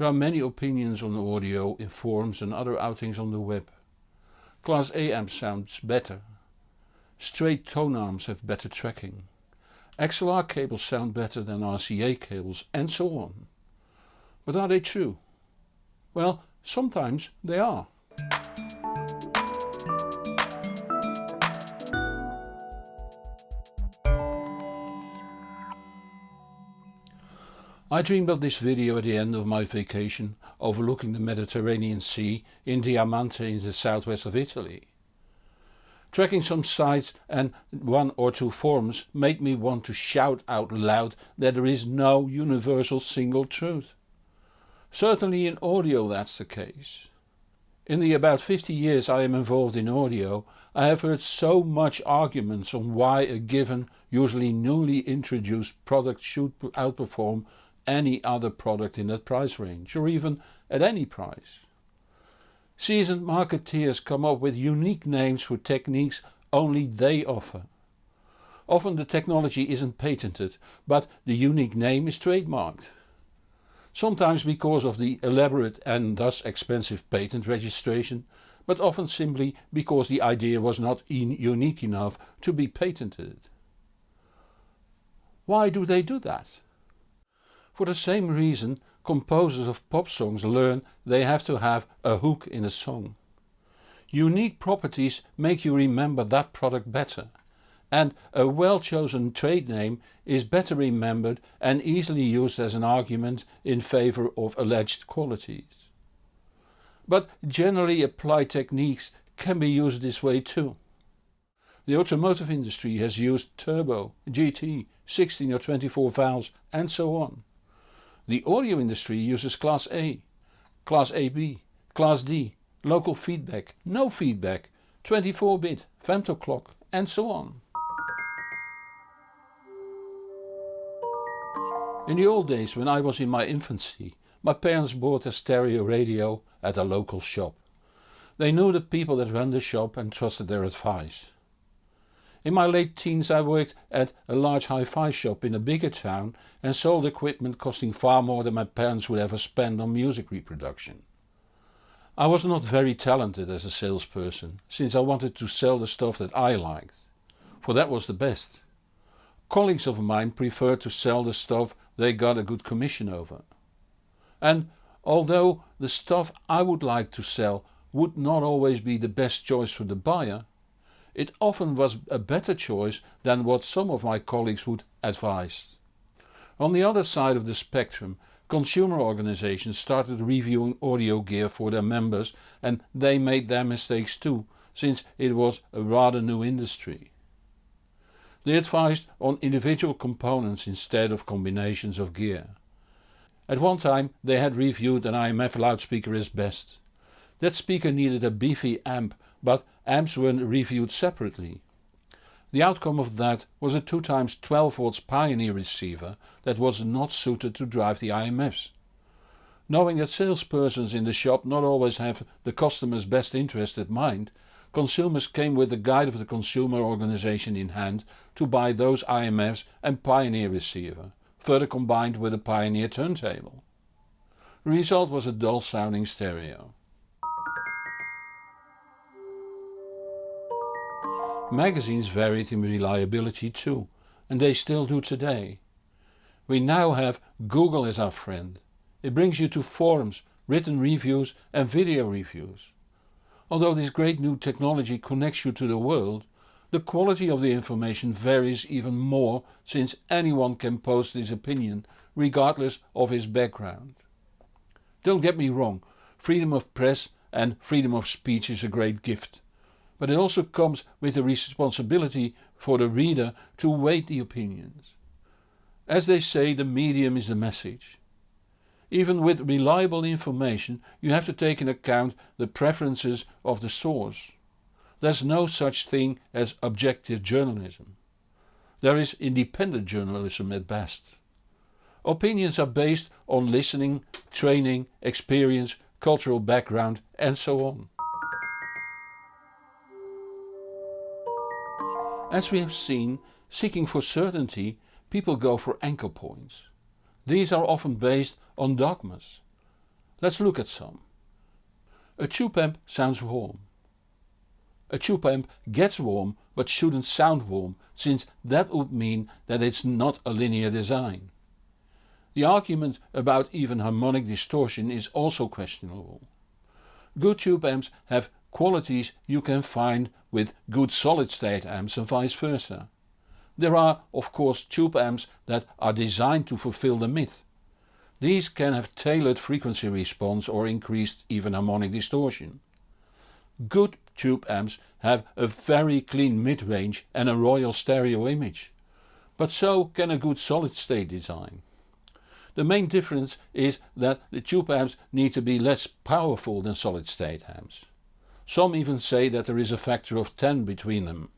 There are many opinions on audio in forums and other outings on the web. Class A amp sounds better. Straight tone arms have better tracking. XLR cables sound better than RCA cables and so on. But are they true? Well, sometimes they are. I dreamed of this video at the end of my vacation overlooking the Mediterranean Sea in Diamante in the southwest of Italy. Tracking some sites and one or two forums made me want to shout out loud that there is no universal single truth. Certainly in audio that's the case. In the about 50 years I am involved in audio I have heard so much arguments on why a given, usually newly introduced product should outperform any other product in that price range or even at any price. Seasoned marketeers come up with unique names for techniques only they offer. Often the technology isn't patented but the unique name is trademarked. Sometimes because of the elaborate and thus expensive patent registration but often simply because the idea was not unique enough to be patented. Why do they do that? For the same reason composers of pop songs learn they have to have a hook in a song. Unique properties make you remember that product better and a well chosen trade name is better remembered and easily used as an argument in favour of alleged qualities. But generally applied techniques can be used this way too. The automotive industry has used turbo, GT, 16 or 24 valves and so on. The audio industry uses Class A, Class AB, Class D, local feedback, no feedback, 24-bit, femto clock and so on. In the old days when I was in my infancy my parents bought a stereo radio at a local shop. They knew the people that ran the shop and trusted their advice. In my late teens I worked at a large hi-fi shop in a bigger town and sold equipment costing far more than my parents would ever spend on music reproduction. I was not very talented as a salesperson since I wanted to sell the stuff that I liked, for that was the best. Colleagues of mine preferred to sell the stuff they got a good commission over. And although the stuff I would like to sell would not always be the best choice for the buyer, it often was a better choice than what some of my colleagues would advise. On the other side of the spectrum consumer organizations started reviewing audio gear for their members and they made their mistakes too since it was a rather new industry. They advised on individual components instead of combinations of gear. At one time they had reviewed an IMF loudspeaker as best. That speaker needed a beefy amp but amps were reviewed separately. The outcome of that was a 2 times 12 volts Pioneer receiver that was not suited to drive the IMFs. Knowing that salespersons in the shop not always have the customer's best interest at mind, consumers came with the guide of the consumer organization in hand to buy those IMFs and Pioneer receiver, further combined with a Pioneer turntable. The result was a dull sounding stereo. Magazines varied in reliability too and they still do today. We now have Google as our friend. It brings you to forums, written reviews and video reviews. Although this great new technology connects you to the world, the quality of the information varies even more since anyone can post his opinion regardless of his background. Don't get me wrong, freedom of press and freedom of speech is a great gift but it also comes with the responsibility for the reader to weight the opinions. As they say the medium is the message. Even with reliable information you have to take into account the preferences of the source. There's no such thing as objective journalism. There is independent journalism at best. Opinions are based on listening, training, experience, cultural background and so on. As we have seen, seeking for certainty, people go for anchor points. These are often based on dogmas. Let's look at some. A tube amp sounds warm. A tube amp gets warm but shouldn't sound warm since that would mean that it's not a linear design. The argument about even harmonic distortion is also questionable. Good tube amps have qualities you can find with good solid state amps and vice versa. There are of course tube amps that are designed to fulfill the myth. These can have tailored frequency response or increased even harmonic distortion. Good tube amps have a very clean mid-range and a royal stereo image. But so can a good solid state design. The main difference is that the tube amps need to be less powerful than solid state amps. Some even say that there is a factor of 10 between them.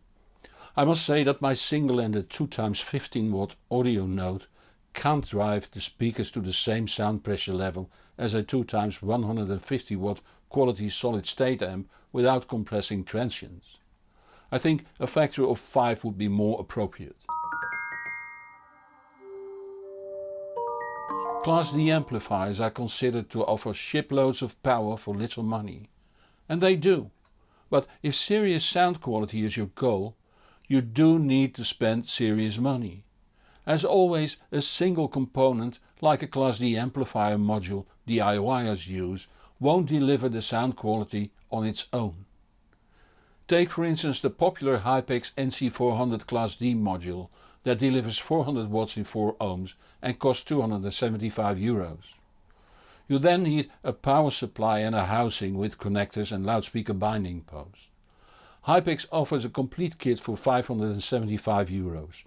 I must say that my single-ended 2x15 watt Audio Note can't drive the speakers to the same sound pressure level as a 2x150 watt quality solid state amp without compressing transients. I think a factor of 5 would be more appropriate. Class D amplifiers are considered to offer shiploads of power for little money. And they do. But if serious sound quality is your goal, you do need to spend serious money. As always a single component like a Class D amplifier module DIYers use won't deliver the sound quality on its own. Take for instance the popular Hypex NC400 Class D module that delivers 400 watts in 4 ohms and costs 275 euros. You then need a power supply and a housing with connectors and loudspeaker binding posts. Hypex offers a complete kit for 575 euros.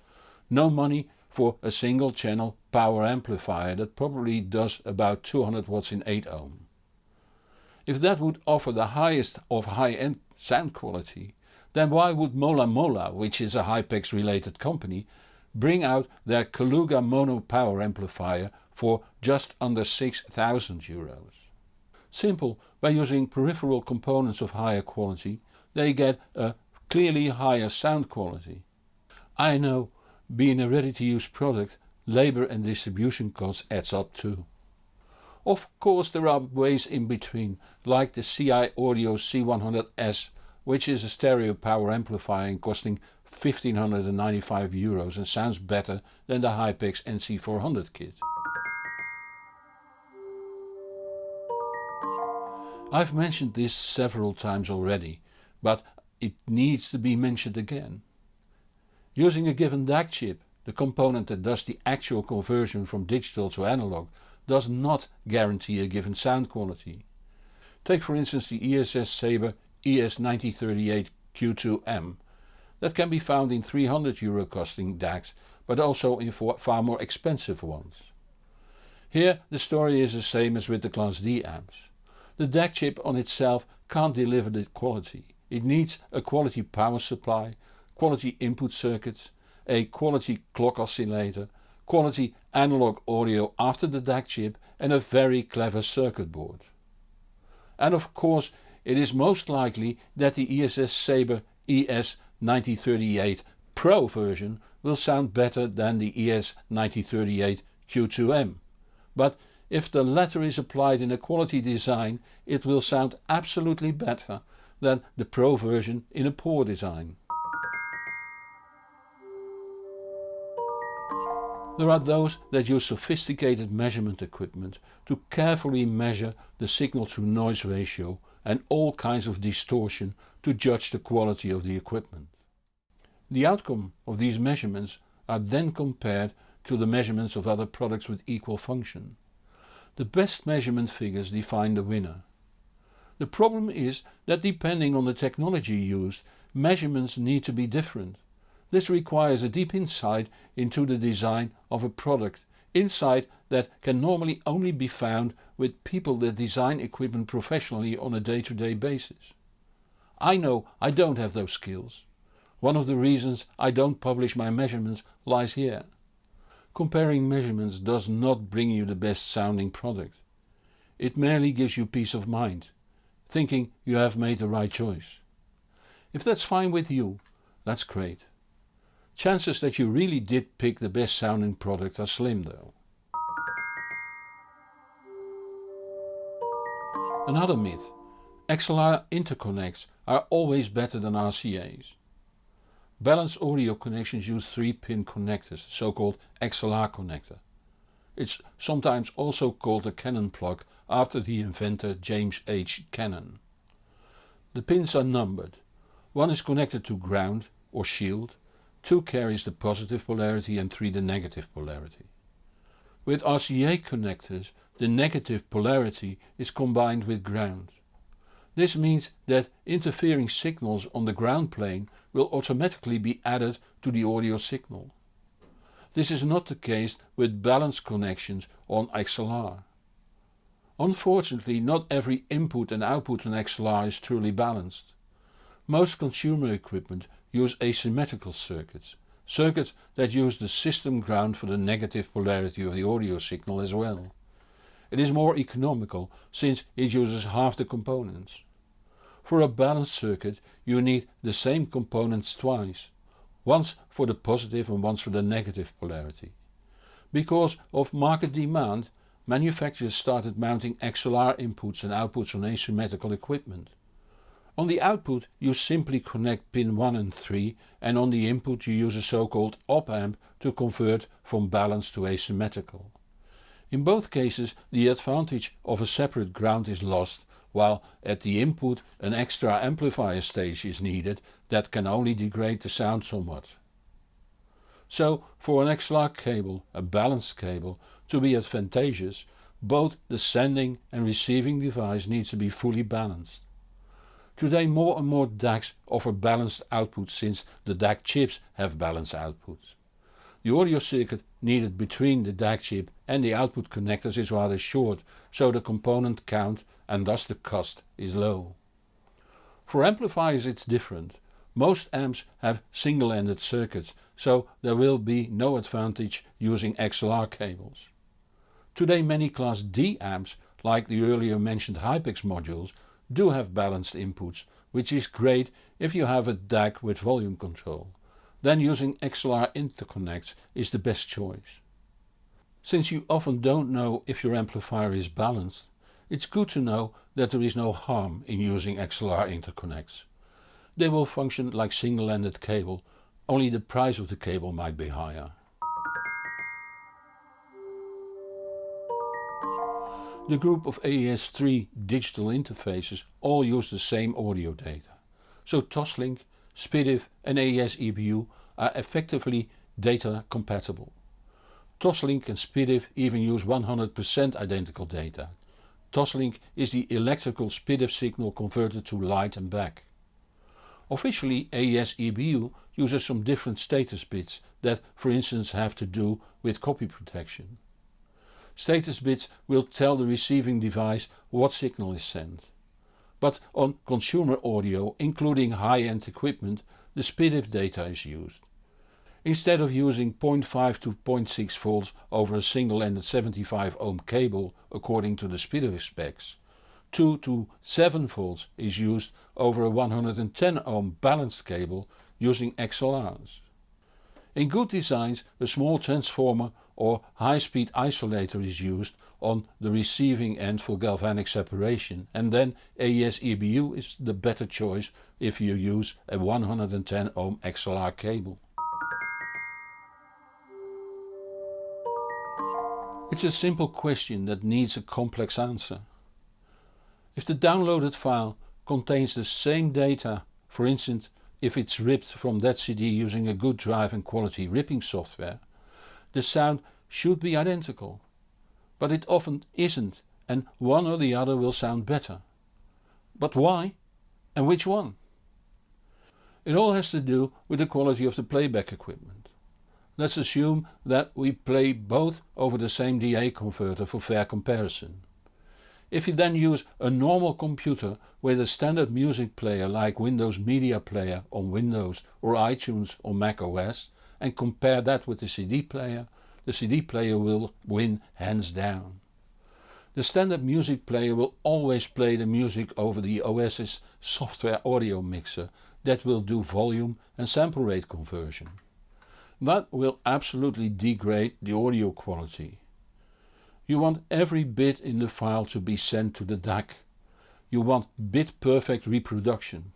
No money for a single channel power amplifier that probably does about 200 watts in 8 ohm. If that would offer the highest of high-end sound quality, then why would Mola Mola, which is a Hypex related company, bring out their Kaluga mono power amplifier for just under 6000 euros? Simple, by using peripheral components of higher quality they get a clearly higher sound quality. I know, being a ready to use product, labour and distribution costs adds up too. Of course there are ways in between, like the CI Audio C100S which is a stereo power amplifier and costing 1595 euros and sounds better than the Hypex NC400 kit. I've mentioned this several times already, but it needs to be mentioned again. Using a given DAC chip, the component that does the actual conversion from digital to analog does not guarantee a given sound quality. Take for instance the ESS Sabre ES9038 Q2M. That can be found in 300 euro costing DACs but also in far more expensive ones. Here the story is the same as with the Class D amps. The DAC chip on itself can't deliver the quality. It needs a quality power supply, quality input circuits, a quality clock oscillator, quality analog audio after the DAC chip and a very clever circuit board. And of course it is most likely that the ESS Sabre ES9038 Pro version will sound better than the ES9038 Q2M. But if the latter is applied in a quality design it will sound absolutely better than the Pro version in a poor design. There are those that use sophisticated measurement equipment to carefully measure the signal to noise ratio and all kinds of distortion to judge the quality of the equipment. The outcome of these measurements are then compared to the measurements of other products with equal function. The best measurement figures define the winner. The problem is that depending on the technology used measurements need to be different. This requires a deep insight into the design of a product, insight that can normally only be found with people that design equipment professionally on a day-to-day -day basis. I know I don't have those skills. One of the reasons I don't publish my measurements lies here. Comparing measurements does not bring you the best sounding product. It merely gives you peace of mind, thinking you have made the right choice. If that's fine with you, that's great. Chances that you really did pick the best sounding product are slim though. Another myth. XLR interconnects are always better than RCA's. Balanced audio connections use 3 pin connectors, the so called XLR connector. It's sometimes also called a Cannon plug after the inventor James H. Cannon. The pins are numbered. One is connected to ground or shield, 2 carries the positive polarity and 3 the negative polarity. With RCA connectors the negative polarity is combined with ground. This means that interfering signals on the ground plane will automatically be added to the audio signal. This is not the case with balanced connections on XLR. Unfortunately not every input and output on XLR is truly balanced. Most consumer equipment use asymmetrical circuits, circuits that use the system ground for the negative polarity of the audio signal as well. It is more economical since it uses half the components. For a balanced circuit you need the same components twice, once for the positive and once for the negative polarity. Because of market demand manufacturers started mounting XLR inputs and outputs on asymmetrical equipment. On the output you simply connect pin 1 and 3 and on the input you use a so called op amp to convert from balanced to asymmetrical. In both cases the advantage of a separate ground is lost while at the input an extra amplifier stage is needed that can only degrade the sound somewhat. So for an XLR cable, a balanced cable, to be advantageous both the sending and receiving device needs to be fully balanced. Today more and more DACs offer balanced outputs since the DAC chips have balanced outputs. The audio circuit needed between the DAC chip and the output connectors is rather short, so the component count and thus the cost is low. For amplifiers it's different. Most amps have single-ended circuits, so there will be no advantage using XLR cables. Today many class D amps, like the earlier mentioned Hypex modules, do have balanced inputs, which is great if you have a DAC with volume control then using XLR interconnects is the best choice. Since you often don't know if your amplifier is balanced, it's good to know that there is no harm in using XLR interconnects. They will function like single-ended cable, only the price of the cable might be higher. The group of AES-3 digital interfaces all use the same audio data. So Toslink SPDIF and AES EBU are effectively data compatible. Toslink and SPDIF even use 100% identical data. Toslink is the electrical SPDIF signal converted to light and back. Officially AES EBU uses some different status bits that for instance have to do with copy protection. Status bits will tell the receiving device what signal is sent but on consumer audio including high-end equipment the SPDIF data is used. Instead of using 0.5 to 0.6 volts over a single-ended 75 ohm cable according to the SPDIF specs, 2 to 7 volts is used over a 110 ohm balanced cable using XLRs. In good designs a small transformer or high-speed isolator is used on the receiving end for galvanic separation and then AES EBU is the better choice if you use a 110 ohm XLR cable. It's a simple question that needs a complex answer. If the downloaded file contains the same data, for instance if it's ripped from that CD using a good drive and quality ripping software, the sound should be identical. But it often isn't and one or the other will sound better. But why? And which one? It all has to do with the quality of the playback equipment. Let's assume that we play both over the same DA converter for fair comparison. If you then use a normal computer with a standard music player like Windows Media Player on Windows or iTunes on Mac OS and compare that with the CD player, the CD player will win hands down. The standard music player will always play the music over the OS's software audio mixer that will do volume and sample rate conversion. That will absolutely degrade the audio quality. You want every bit in the file to be sent to the DAC. you want bit perfect reproduction.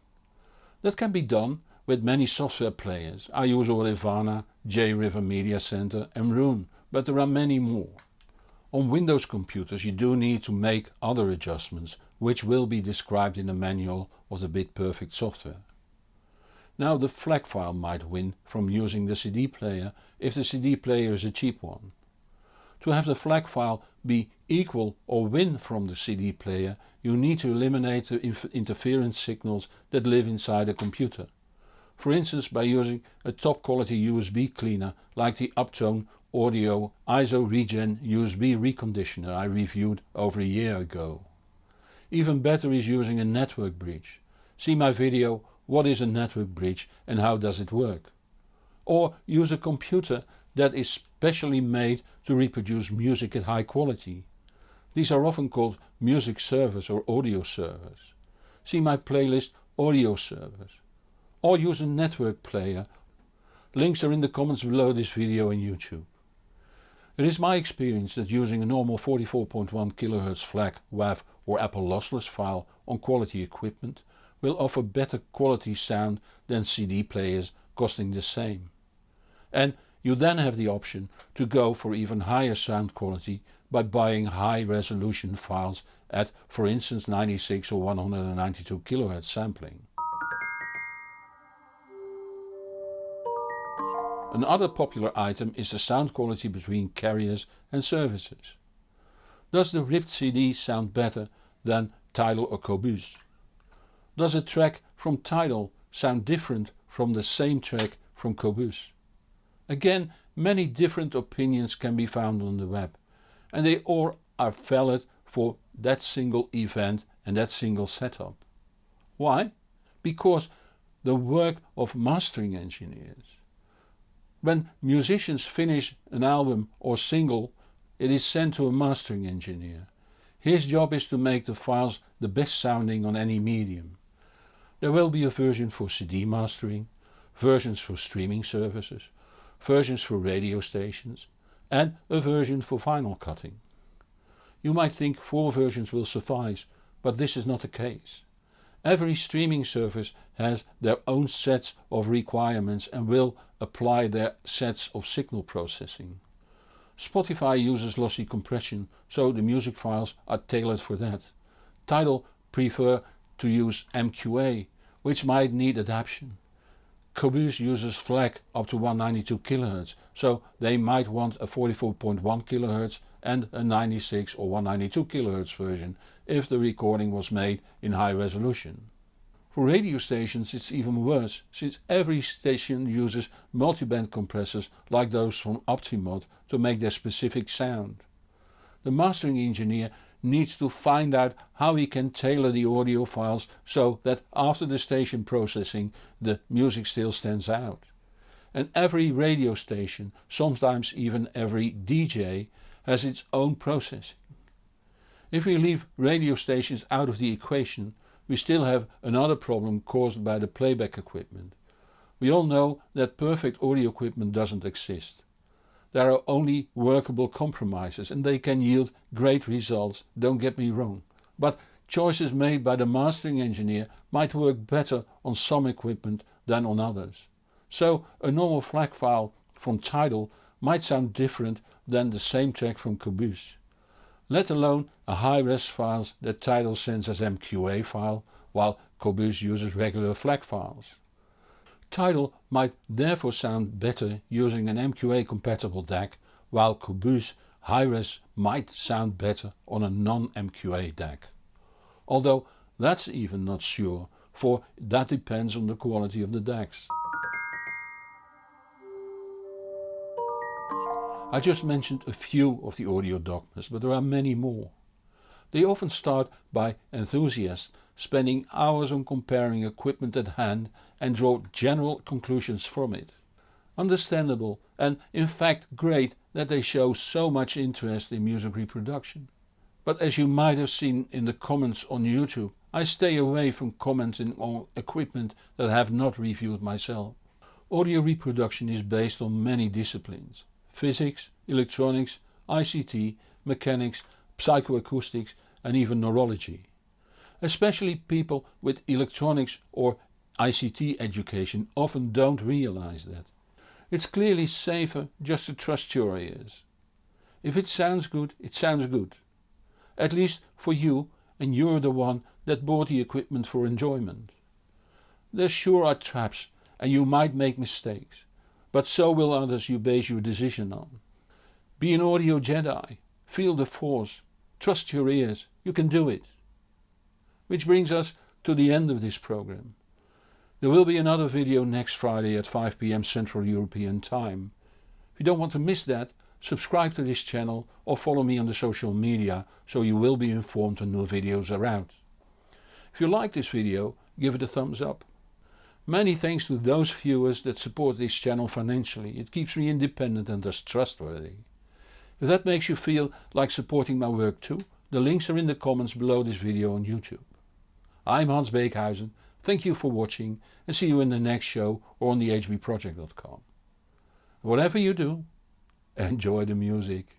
That can be done with many software players. I use Audirvana, JRiver Media Center and Roon, but there are many more. On Windows computers you do need to make other adjustments which will be described in the manual of the Bit Perfect software. Now the FLAC file might win from using the CD player if the CD player is a cheap one. To have the FLAC file be equal or win from the CD player you need to eliminate the interference signals that live inside a computer. For instance by using a top quality USB cleaner like the Uptone Audio ISO Regen USB reconditioner I reviewed over a year ago. Even better is using a network bridge. See my video what is a network bridge and how does it work. Or use a computer that is specially made to reproduce music at high quality. These are often called music servers or audio servers. See my playlist audio servers. Or use a network player. Links are in the comments below this video on YouTube. It is my experience that using a normal 44.1 kHz FLAC, WAV or Apple lossless file on quality equipment will offer better quality sound than CD players costing the same. And you then have the option to go for even higher sound quality by buying high resolution files at for instance 96 or 192 kHz sampling. Another popular item is the sound quality between carriers and services. Does the ripped CD sound better than Tidal or Qobuz? Does a track from Tidal sound different from the same track from Qobuz? Again many different opinions can be found on the web and they all are valid for that single event and that single setup. Why? Because the work of mastering engineers. When musicians finish an album or single it is sent to a mastering engineer. His job is to make the files the best sounding on any medium. There will be a version for CD mastering, versions for streaming services, versions for radio stations and a version for vinyl cutting. You might think 4 versions will suffice, but this is not the case. Every streaming service has their own sets of requirements and will apply their sets of signal processing. Spotify uses lossy compression, so the music files are tailored for that. Tidal prefer to use MQA, which might need adaptation. Qobuz uses FLAC up to 192 kHz, so they might want a 44.1 kHz and a 96 or 192 kHz version if the recording was made in high resolution. For radio stations it's even worse, since every station uses multiband compressors like those from Optimod to make their specific sound. The mastering engineer needs to find out how he can tailor the audio files so that after the station processing the music still stands out. And every radio station, sometimes even every DJ, has its own processing. If we leave radio stations out of the equation we still have another problem caused by the playback equipment. We all know that perfect audio equipment doesn't exist. There are only workable compromises and they can yield great results, don't get me wrong. But choices made by the mastering engineer might work better on some equipment than on others. So a normal FLAC file from Tidal might sound different than the same track from Qobuz. Let alone a high-res files that Tidal sends as MQA file while Qobuz uses regular FLAC files. Tidal might therefore sound better using an MQA compatible DAC while Qobuz high-res might sound better on a non-MQA DAC. Although that's even not sure for that depends on the quality of the DACs. I just mentioned a few of the audio dogmas but there are many more. They often start by enthusiasts spending hours on comparing equipment at hand and draw general conclusions from it. Understandable and in fact great that they show so much interest in music reproduction. But as you might have seen in the comments on YouTube I stay away from commenting on equipment that I have not reviewed myself. Audio reproduction is based on many disciplines. Physics, electronics, ICT, mechanics, psychoacoustics and even neurology. Especially people with electronics or ICT education often don't realize that. It's clearly safer just to trust your ears. If it sounds good, it sounds good. At least for you and you're the one that bought the equipment for enjoyment. There sure are traps and you might make mistakes, but so will others you base your decision on. Be an audio Jedi, feel the force, trust your ears, you can do it. Which brings us to the end of this program. There will be another video next Friday at 5pm Central European Time. If you don't want to miss that, subscribe to this channel or follow me on the social media so you will be informed when new videos are out. If you like this video, give it a thumbs up. Many thanks to those viewers that support this channel financially, it keeps me independent and thus trustworthy. If that makes you feel like supporting my work too, the links are in the comments below this video on YouTube. I'm Hans Beekhuyzen, thank you for watching and see you in the next show or on the hbproject.com. Whatever you do, enjoy the music.